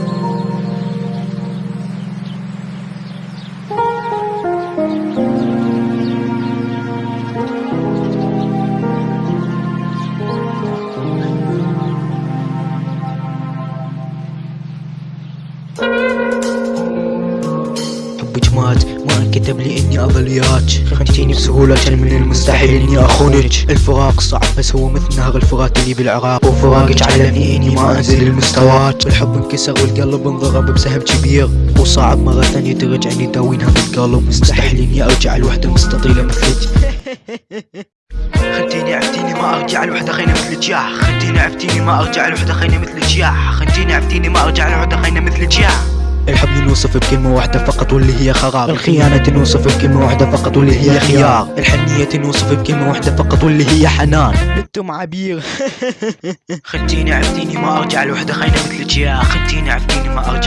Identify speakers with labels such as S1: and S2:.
S1: Thank you. كتب لي إني اظل وياك خنتيني بسهولة كان من المستحيل إني أخونك. الفراق صعب بس هو مثل نهر الفرات اللي بالعراق. وفراقك علمني اني ما أنزل المستويات الحب انكسر والقلب انضرب بسهم كبير. وصعب مرة ثانية ترجعني تداوين هم القلب مستحيل إني أرجع لوحدة مستطيلة مثلك. خنتيني عفتيني ما أرجع لوحدة خينا مثلك يا. خنتيني عفتيني ما أرجع لوحدة خينا مثلك يا. خنتيني عفتيني ما أرجع لوحدة خينا مثلك يا. الحب نوصف بكلمة واحدة فقط واللي هي خراب. الخيانة نوصف بكلمة واحدة فقط واللي هي خيار. الحنية نوصف بكلمة واحدة فقط واللي هي حنان. أنتم عبير. خنتيني عفتيني ما أرجع لوحدة خينا مثلك يا خنتيني عفتيني ما أرجع.